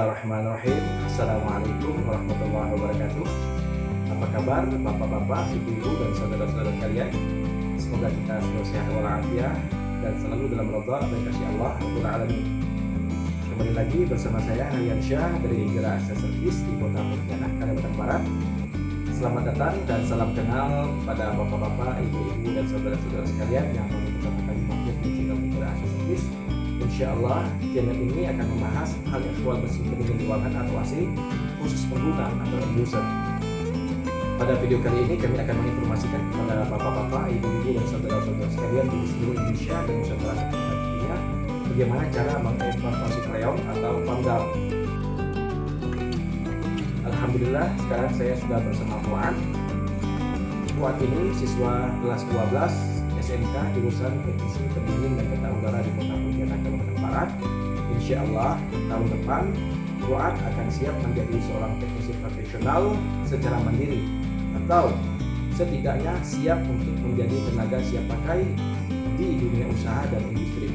Bismillahirrahmanirrahim. Assalamualaikum warahmatullahi wabarakatuh. Apa kabar bapak-bapak, ibu-ibu dan saudara-saudara kalian Semoga kita selalu sehat walafiat Dan selalu dalam roda dan kasih Allah Alamin. Kembali lagi bersama saya Harian Syah dari Hijrah Akses di Kota Pontianak, Kalimantan Barat. Selamat datang dan salam kenal kepada bapak-bapak, ibu-ibu dan saudara-saudara sekalian yang pertama kali mampir di channel Hijrah Akses Insya Allah channel ini akan membahas hal ikhwal bersih pendingin ruangan atau AC khusus pengguna atau end user. Pada video kali ini kami akan menginformasikan kepada bapak-bapak, ibu-ibu dan saudara-saudara sekalian di seluruh Indonesia dan Nusantara dunia bagaimana cara mengevakuasi freon atau down. Alhamdulillah sekarang saya sudah bersama Fuad. Fuad ini siswa kelas 12 SMK jurusan Teknisi Pendingin dan Tata Udara di Kota Barat. Insya Allah tahun depan Fuad akan siap menjadi seorang teknisi profesional secara mandiri atau setidaknya siap untuk menjadi tenaga siap pakai di dunia usaha dan industri.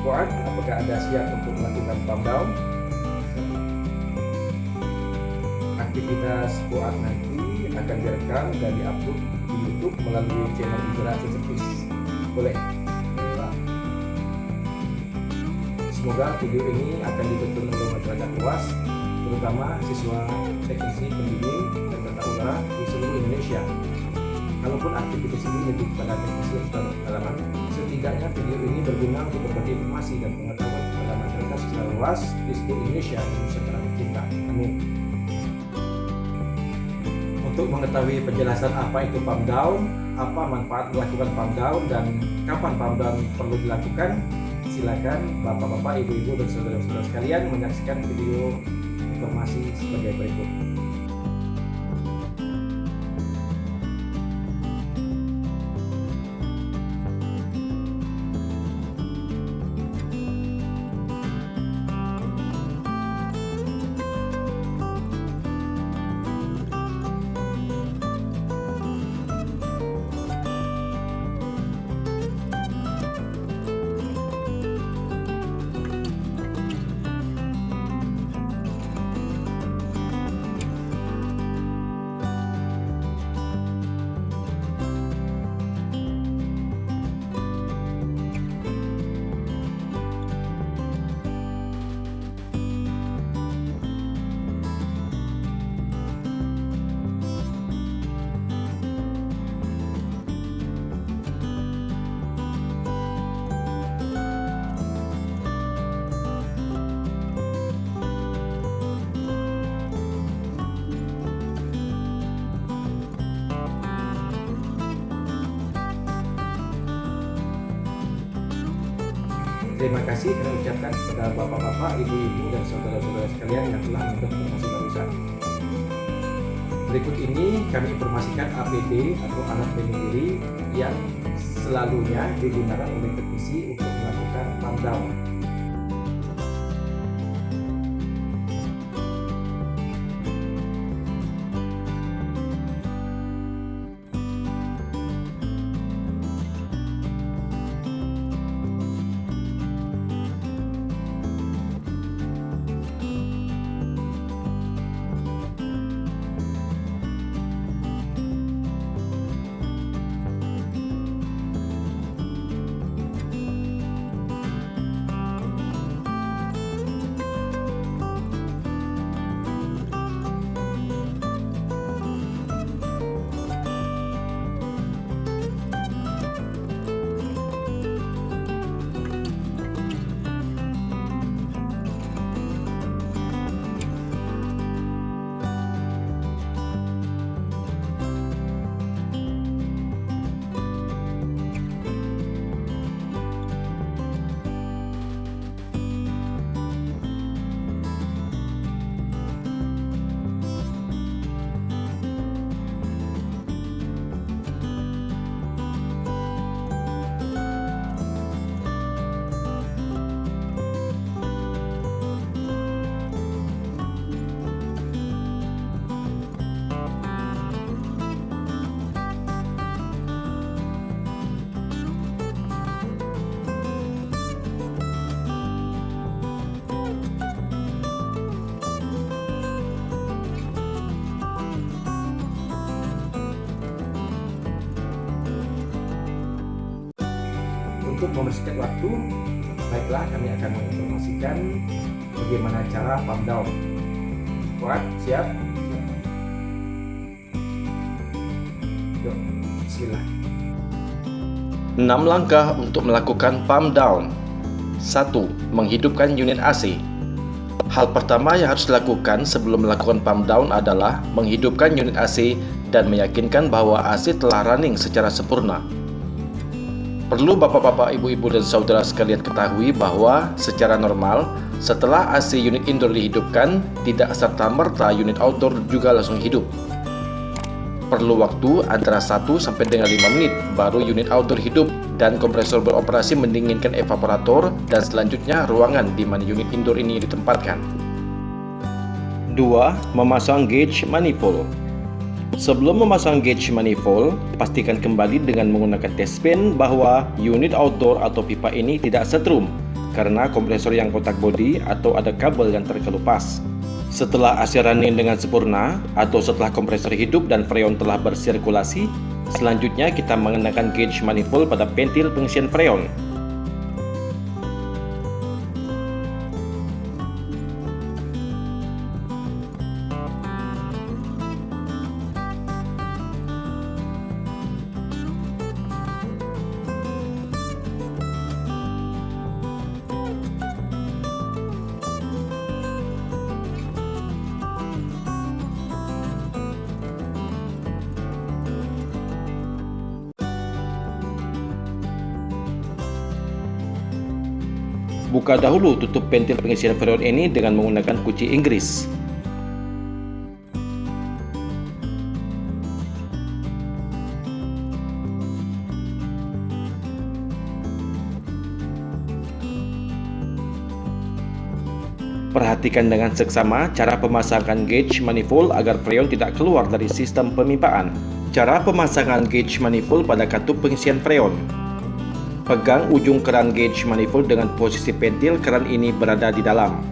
Fuad, apakah Anda siap untuk melakukan down? Aktivitas Fuad nanti akan direkam dan diupload di YouTube melalui channel Hijrah Service. Boleh. Semoga video ini akan ditonton oleh masyarakat luas, terutama siswa teknisi pendingin dan tata udara di seluruh Indonesia. Kalaupun aktivitas ini lebih kepada teknisi berpengalaman, setidaknya video ini berguna untuk berbagi informasi dan pengetahuan kepada masyarakat secara luas di seluruh Indonesia Nusantara tercinta. Amin. Untuk mengetahui penjelasan apa itu pump down, apa manfaat melakukan pump down, dan kapan pump down perlu dilakukan, silakan bapak-bapak, ibu-ibu, dan saudara-saudara sekalian menyaksikan video informasi sebagai berikut. Terima kasih kami ucapkan kepada bapak-bapak, ibu-ibu, dan saudara-saudara sekalian yang telah menonton informasi barusan. Berikut ini kami informasikan APD atau alat pelindung diri yang selalunya digunakan oleh teknisi untuk melakukan pump membersihkan waktu, baiklah kami akan menginformasikan bagaimana cara pump down. Kuat, siap? Yuk, bismillah. 6 langkah untuk melakukan pump down 1. Menghidupkan unit AC Hal pertama yang harus dilakukan sebelum melakukan pump down adalah menghidupkan unit AC dan meyakinkan bahwa AC telah running secara sempurna. Perlu bapak-bapak, ibu-ibu, dan saudara sekalian ketahui bahwa secara normal, setelah AC unit indoor dihidupkan, tidak serta-merta unit outdoor juga langsung hidup. Perlu waktu antara 1 sampai dengan 5 menit baru unit outdoor hidup dan kompresor beroperasi mendinginkan evaporator dan selanjutnya ruangan di mana unit indoor ini ditempatkan. 2. Memasang gauge manifold Sebelum memasang gauge manifold, pastikan kembali dengan menggunakan test pen bahwa unit outdoor atau pipa ini tidak setrum karena kompresor yang kotak bodi atau ada kabel yang terkelupas. Setelah AC running dengan sempurna atau setelah kompresor hidup dan freon telah bersirkulasi, Selanjutnya kita mengenakan gauge manifold pada pentil pengisian freon. Buka dahulu tutup pentil pengisian freon ini dengan menggunakan kunci Inggris. Perhatikan dengan seksama cara pemasangan gauge manifold agar freon tidak keluar dari sistem pemipaan. Cara pemasangan gauge manifold pada katup pengisian freon. Pegang ujung keran gauge manifold dengan posisi pentil keran ini berada di dalam.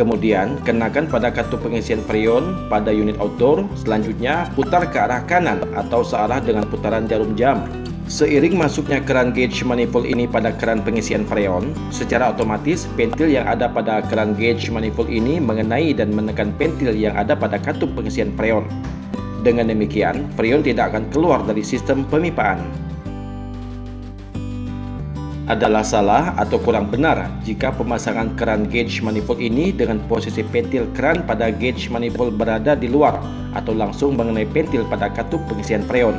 Kemudian, kenakan pada katup pengisian freon pada unit outdoor. Selanjutnya, putar ke arah kanan atau searah dengan putaran jarum jam. Seiring masuknya keran gauge manifold ini pada keran pengisian freon, secara otomatis pentil yang ada pada keran gauge manifold ini mengenai dan menekan pentil yang ada pada katup pengisian freon. Dengan demikian, freon tidak akan keluar dari sistem pemipaan adalah salah atau kurang benar jika pemasangan keran gauge manifold ini dengan posisi pentil keran pada gauge manifold berada di luar atau langsung mengenai pentil pada katup pengisian freon.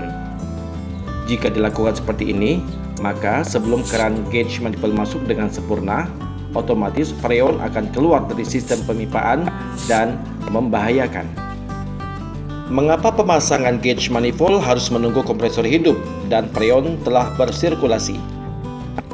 Jika dilakukan seperti ini, maka sebelum keran gauge manifold masuk dengan sempurna, otomatis freon akan keluar dari sistem pemipaan dan membahayakan. Mengapa pemasangan gauge manifold harus menunggu kompresor hidup dan freon telah bersirkulasi?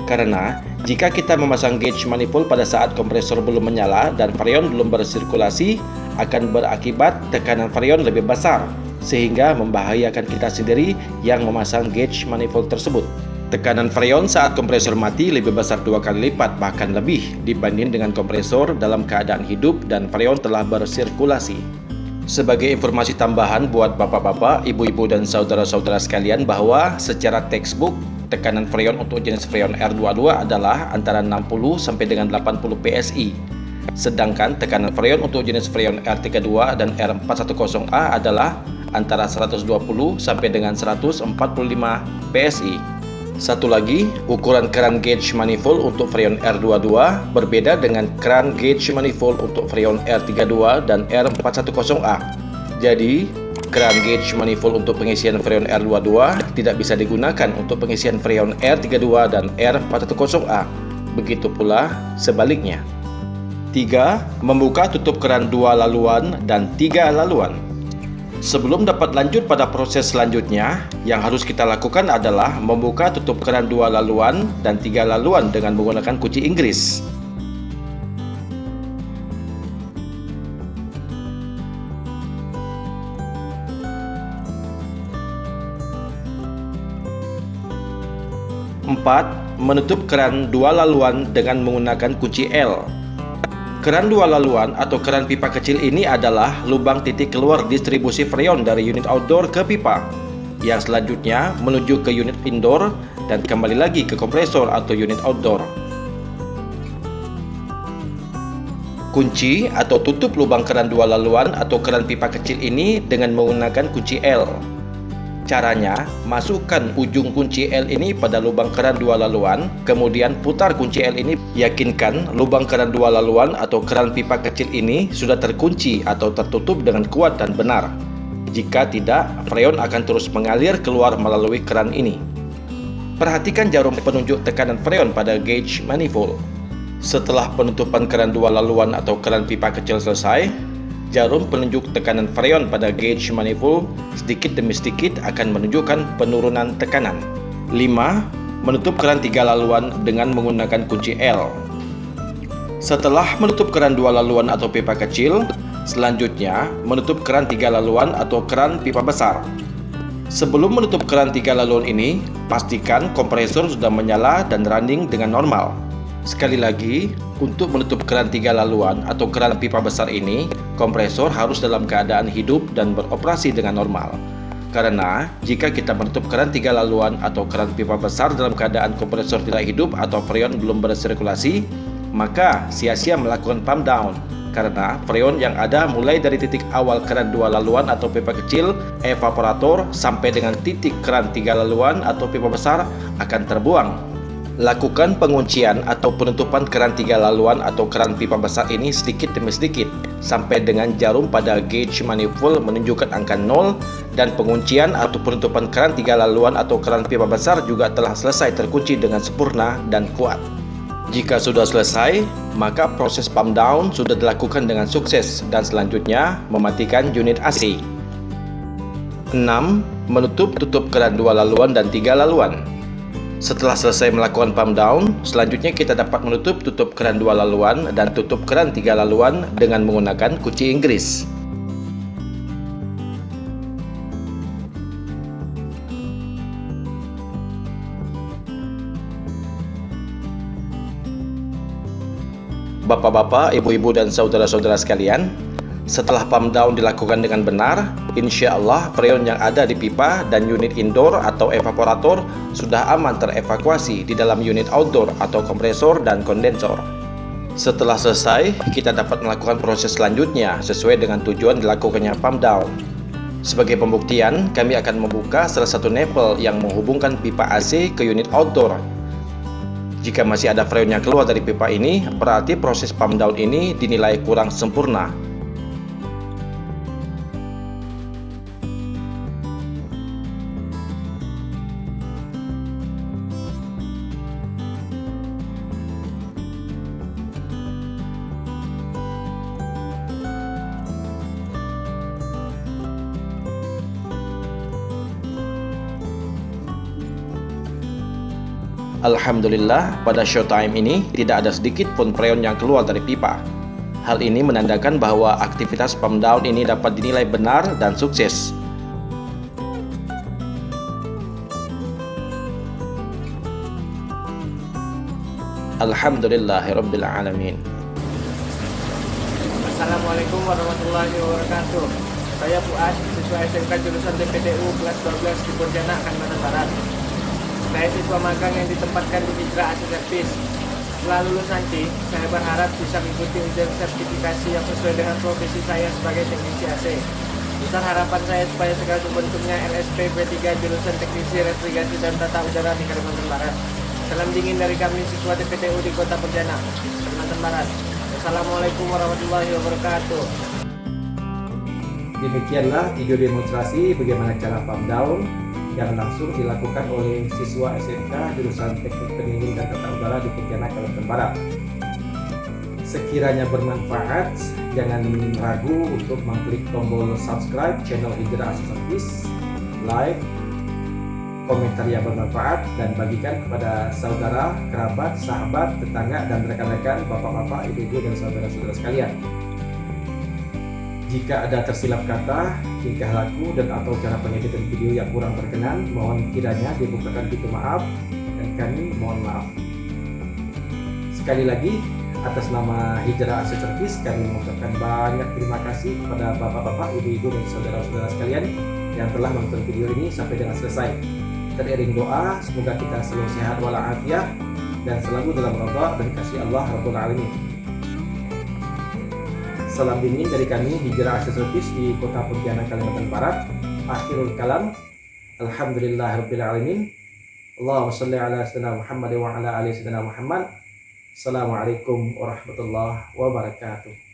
Karena jika kita memasang gauge manifold pada saat kompresor belum menyala dan freon belum bersirkulasi, akan berakibat tekanan freon lebih besar, sehingga membahayakan kita sendiri yang memasang gauge manifold tersebut. Tekanan freon saat kompresor mati lebih besar dua kali lipat bahkan lebih dibanding dengan kompresor dalam keadaan hidup dan freon telah bersirkulasi. Sebagai informasi tambahan buat bapak-bapak, ibu-ibu dan saudara-saudara sekalian bahwa secara textbook tekanan freon untuk jenis freon R22 adalah antara 60 sampai dengan 80 PSI. Sedangkan tekanan freon untuk jenis freon R32 dan R410A adalah antara 120 sampai dengan 145 PSI. Satu lagi, ukuran keran gauge manifold untuk freon R22 berbeda dengan keran gauge manifold untuk freon R32 dan R410A. Jadi, Keran gauge manifold untuk pengisian freon R22 tidak bisa digunakan untuk pengisian freon R32 dan R410A. Begitu pula sebaliknya. 3. Membuka tutup keran dua laluan dan tiga laluan. Sebelum dapat lanjut pada proses selanjutnya, yang harus kita lakukan adalah membuka tutup keran dua laluan dan tiga laluan dengan menggunakan kunci Inggris. 4. Menutup keran dua laluan dengan menggunakan kunci L. Keran dua laluan atau keran pipa kecil ini adalah lubang titik keluar distribusi freon dari unit outdoor ke pipa yang selanjutnya menuju ke unit indoor dan kembali lagi ke kompresor atau unit outdoor. Kunci atau tutup lubang keran dua laluan atau keran pipa kecil ini dengan menggunakan kunci L. Caranya, masukkan ujung kunci L ini pada lubang keran dua laluan, kemudian putar kunci L ini, yakinkan lubang keran dua laluan atau keran pipa kecil ini sudah terkunci atau tertutup dengan kuat dan benar. Jika tidak, freon akan terus mengalir keluar melalui keran ini. Perhatikan jarum penunjuk tekanan freon pada gauge manifold. Setelah penutupan keran dua laluan atau keran pipa kecil selesai, jarum penunjuk tekanan freon pada gauge manifold sedikit demi sedikit akan menunjukkan penurunan tekanan. 5. Menutup keran tiga laluan dengan menggunakan kunci L. Setelah menutup keran dua laluan atau pipa kecil, selanjutnya menutup keran tiga laluan atau keran pipa besar. Sebelum menutup keran tiga laluan ini, pastikan kompresor sudah menyala dan running dengan normal. Sekali lagi, untuk menutup keran tiga laluan atau keran pipa besar ini, kompresor harus dalam keadaan hidup dan beroperasi dengan normal. Karena jika kita menutup keran tiga laluan atau keran pipa besar dalam keadaan kompresor tidak hidup atau freon belum bersirkulasi, maka sia-sia melakukan pump down karena freon yang ada mulai dari titik awal keran dua laluan atau pipa kecil evaporator sampai dengan titik keran tiga laluan atau pipa besar akan terbuang Lakukan penguncian atau penutupan keran tiga laluan atau keran pipa besar ini sedikit demi sedikit sampai dengan jarum pada gauge manifold menunjukkan angka 0 dan penguncian atau penutupan keran tiga laluan atau keran pipa besar juga telah selesai terkunci dengan sempurna dan kuat. Jika sudah selesai, maka proses pump down sudah dilakukan dengan sukses dan selanjutnya mematikan unit AC. 6. Menutup tutup keran dua laluan dan tiga laluan. Setelah selesai melakukan pump down, selanjutnya kita dapat menutup tutup keran dua laluan dan tutup keran tiga laluan dengan menggunakan kunci Inggris. Bapak-bapak, ibu-ibu dan saudara-saudara sekalian, setelah pump down dilakukan dengan benar, insya Allah freon yang ada di pipa dan unit indoor atau evaporator sudah aman terevakuasi di dalam unit outdoor atau kompresor dan kondensor. Setelah selesai, kita dapat melakukan proses selanjutnya sesuai dengan tujuan dilakukannya pump down. Sebagai pembuktian, kami akan membuka salah satu nepel yang menghubungkan pipa AC ke unit outdoor. Jika masih ada freon yang keluar dari pipa ini, berarti proses pump down ini dinilai kurang sempurna. Alhamdulillah, pada showtime ini tidak ada sedikit pun freon yang keluar dari pipa. Hal ini menandakan bahwa aktivitas pump down ini dapat dinilai benar dan sukses. Alhamdulillahirrabbilalamin Assalamualaikum warahmatullahi wabarakatuh Saya Fuad, siswa SMK jurusan TPTU kelas 12 di Pontianak, Kalimantan Barat saya siswa magang yang ditempatkan di Mitra AC Service. Setelah lulus nanti, saya berharap bisa mengikuti ujian sertifikasi yang sesuai dengan profesi saya sebagai teknisi AC. Besar harapan saya supaya segala bentuknya LSP B3 jurusan teknisi refrigerasi dan tata udara di Kalimantan Barat. Salam dingin dari kami siswa TPTU di Kota Pontianak, Kalimantan Barat. Assalamualaikum warahmatullahi wabarakatuh. Demikianlah video demonstrasi bagaimana cara pump down yang langsung dilakukan oleh siswa SMK jurusan Teknik Pendingin dan Tata Udara di Pontianak, Kalimantan Barat. Sekiranya bermanfaat, jangan ragu untuk mengklik tombol subscribe channel Hijrah Service, like, komentar yang bermanfaat, dan bagikan kepada saudara, kerabat, sahabat, tetangga, dan rekan-rekan, bapak-bapak, ibu-ibu, dan saudara-saudara sekalian. Jika ada tersilap kata, tingkah laku, dan atau cara pengeditan video yang kurang berkenan, mohon kiranya dibukakan pintu maaf dan kami mohon maaf. Sekali lagi, atas nama Hijrah Aset Service, kami mengucapkan banyak terima kasih kepada bapak-bapak, ibu-ibu, dan saudara-saudara sekalian yang telah menonton video ini sampai dengan selesai. teriring doa semoga kita selalu sehat walafiat dan selalu dalam rida dan kasih Allah Rabbul Alamin. Salam dingin dari kami Hijrah Aksesoris di Kota Pontianak Kalimantan Barat. Akhirul kalam. Alhamdulillah Rabbil Alamin. Allahumma salli ala sayyidina Muhammad wa ala ali sayyidina Muhammad. Assalamualaikum warahmatullahi wabarakatuh.